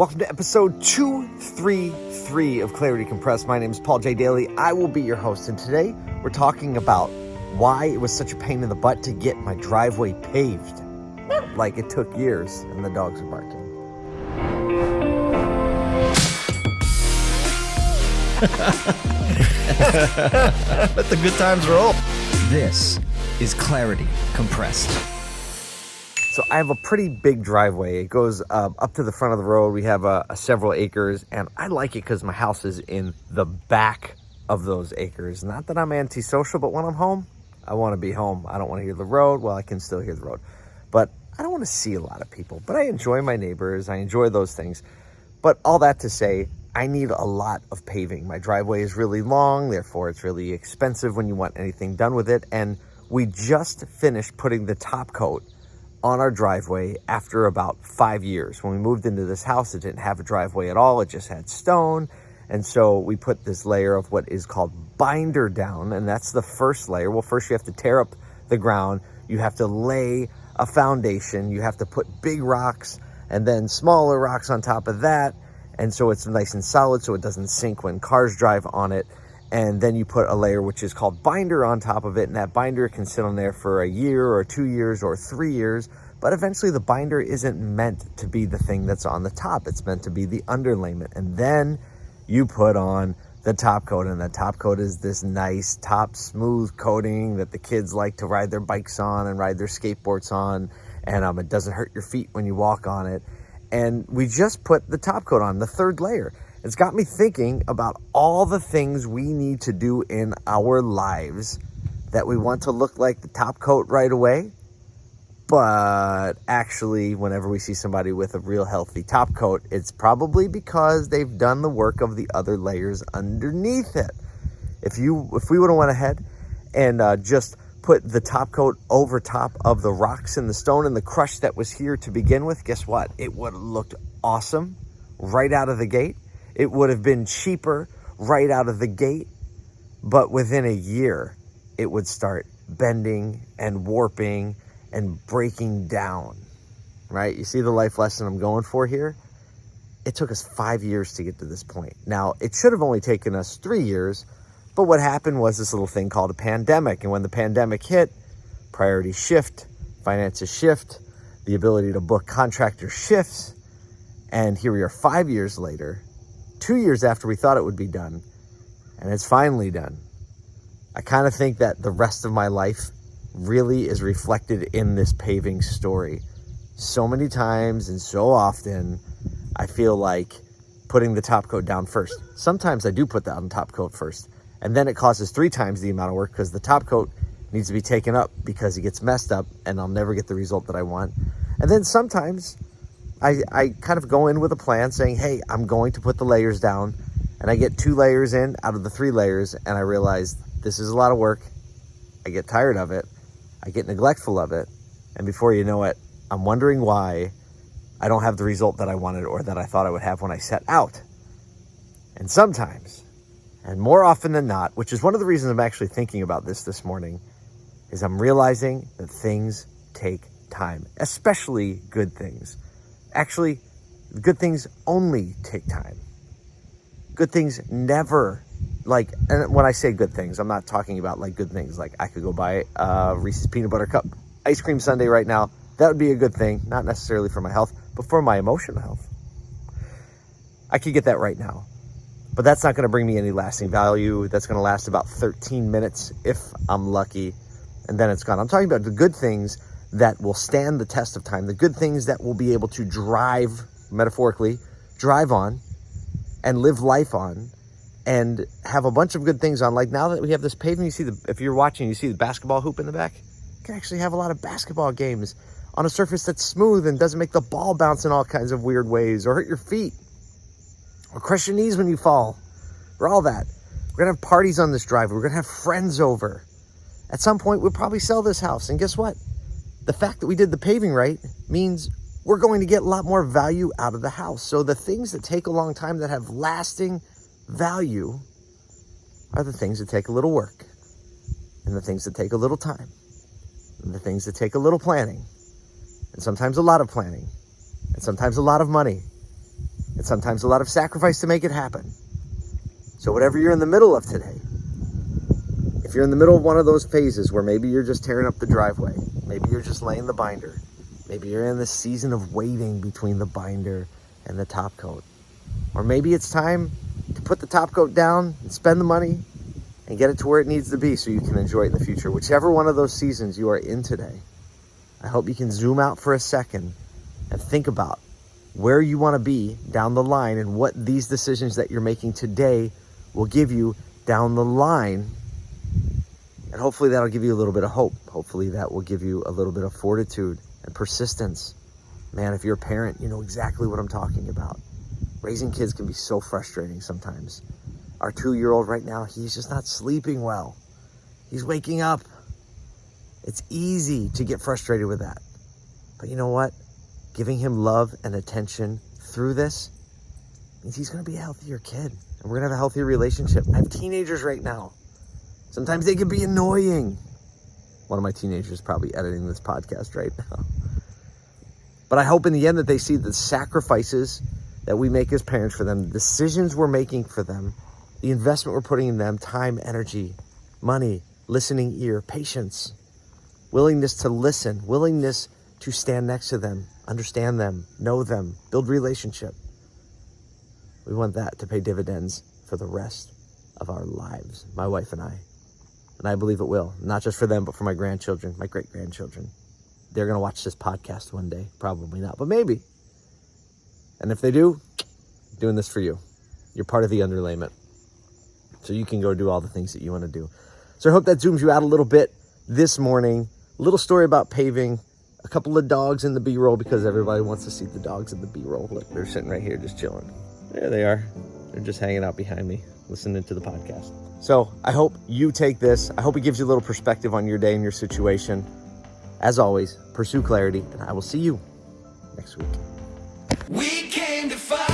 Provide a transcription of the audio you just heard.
Welcome to episode 233 of Clarity Compressed. My name is Paul J. Daly. I will be your host, and today we're talking about why it was such a pain in the butt to get my driveway paved. Like it took years, and the dogs are barking. Let the good times roll. This is Clarity Compressed. So I have a pretty big driveway. It goes uh, up to the front of the road. We have uh, several acres, and I like it because my house is in the back of those acres. Not that I'm antisocial, but when I'm home, I want to be home. I don't want to hear the road. Well, I can still hear the road, but I don't want to see a lot of people. But I enjoy my neighbors. I enjoy those things. But all that to say, I need a lot of paving. My driveway is really long, therefore it's really expensive when you want anything done with it. And we just finished putting the top coat on our driveway after about five years. When we moved into this house, it didn't have a driveway at all. It just had stone. And so we put this layer of what is called binder down, and that's the first layer. Well, first you have to tear up the ground. You have to lay a foundation. You have to put big rocks and then smaller rocks on top of that and so it's nice and solid so it doesn't sink when cars drive on it and then you put a layer which is called binder on top of it and that binder can sit on there for a year or two years or three years but eventually the binder isn't meant to be the thing that's on the top it's meant to be the underlayment and then you put on the top coat and the top coat is this nice top smooth coating that the kids like to ride their bikes on and ride their skateboards on and um, it doesn't hurt your feet when you walk on it and we just put the top coat on, the third layer. It's got me thinking about all the things we need to do in our lives that we want to look like the top coat right away. But actually, whenever we see somebody with a real healthy top coat, it's probably because they've done the work of the other layers underneath it. If you, if we would have went ahead and uh, just put the top coat over top of the rocks and the stone and the crush that was here to begin with, guess what? It would have looked awesome right out of the gate. It would have been cheaper right out of the gate. But within a year, it would start bending and warping and breaking down, right? You see the life lesson I'm going for here? It took us five years to get to this point. Now, it should have only taken us three years, but what happened was this little thing called a pandemic. And when the pandemic hit, priorities shift, finances shift, the ability to book contractors shifts. And here we are five years later, two years after we thought it would be done, and it's finally done. I kind of think that the rest of my life really is reflected in this paving story. So many times and so often, I feel like putting the top coat down first. Sometimes I do put that on top coat first. And then it causes three times the amount of work because the top coat needs to be taken up because it gets messed up and I'll never get the result that I want. And then sometimes I, I kind of go in with a plan saying, hey, I'm going to put the layers down and I get two layers in out of the three layers and I realize this is a lot of work. I get tired of it. I get neglectful of it. And before you know it, I'm wondering why I don't have the result that I wanted or that I thought I would have when I set out. And sometimes and more often than not, which is one of the reasons I'm actually thinking about this this morning, is I'm realizing that things take time, especially good things. Actually, good things only take time. Good things never, like, and when I say good things, I'm not talking about like good things. Like I could go buy a Reese's Peanut Butter Cup ice cream sundae right now. That would be a good thing, not necessarily for my health, but for my emotional health. I could get that right now but that's not going to bring me any lasting value. That's going to last about 13 minutes if I'm lucky, and then it's gone. I'm talking about the good things that will stand the test of time, the good things that will be able to drive, metaphorically, drive on and live life on and have a bunch of good things on. Like now that we have this pavement, you see the, if you're watching, you see the basketball hoop in the back, you can actually have a lot of basketball games on a surface that's smooth and doesn't make the ball bounce in all kinds of weird ways or hurt your feet or crush your knees when you fall, or all that. We're gonna have parties on this drive. We're gonna have friends over. At some point, we'll probably sell this house. And guess what? The fact that we did the paving right means we're going to get a lot more value out of the house. So the things that take a long time that have lasting value are the things that take a little work and the things that take a little time and the things that take a little planning and sometimes a lot of planning and sometimes a lot of money and sometimes a lot of sacrifice to make it happen. So, whatever you're in the middle of today, if you're in the middle of one of those phases where maybe you're just tearing up the driveway, maybe you're just laying the binder, maybe you're in the season of waiting between the binder and the top coat, or maybe it's time to put the top coat down and spend the money and get it to where it needs to be so you can enjoy it in the future. Whichever one of those seasons you are in today, I hope you can zoom out for a second and think about where you want to be down the line and what these decisions that you're making today will give you down the line. And hopefully that'll give you a little bit of hope. Hopefully that will give you a little bit of fortitude and persistence. Man, if you're a parent, you know exactly what I'm talking about. Raising kids can be so frustrating sometimes. Our two-year-old right now, he's just not sleeping well. He's waking up. It's easy to get frustrated with that. But you know what? Giving him love and attention through this means he's going to be a healthier kid. And we're going to have a healthier relationship. I have teenagers right now. Sometimes they can be annoying. One of my teenagers is probably editing this podcast right now. But I hope in the end that they see the sacrifices that we make as parents for them, the decisions we're making for them, the investment we're putting in them, time, energy, money, listening ear, patience, willingness to listen, willingness to stand next to them, understand them, know them, build relationship. We want that to pay dividends for the rest of our lives, my wife and I. And I believe it will, not just for them, but for my grandchildren, my great grandchildren. They're going to watch this podcast one day. Probably not, but maybe. And if they do, I'm doing this for you. You're part of the underlayment. So you can go do all the things that you want to do. So I hope that zooms you out a little bit this morning. Little story about paving. A couple of dogs in the B-roll because everybody wants to see the dogs in the B-roll. Look, they're sitting right here just chilling. There they are. They're just hanging out behind me, listening to the podcast. So I hope you take this. I hope it gives you a little perspective on your day and your situation. As always, pursue clarity, and I will see you next week. We came to fight.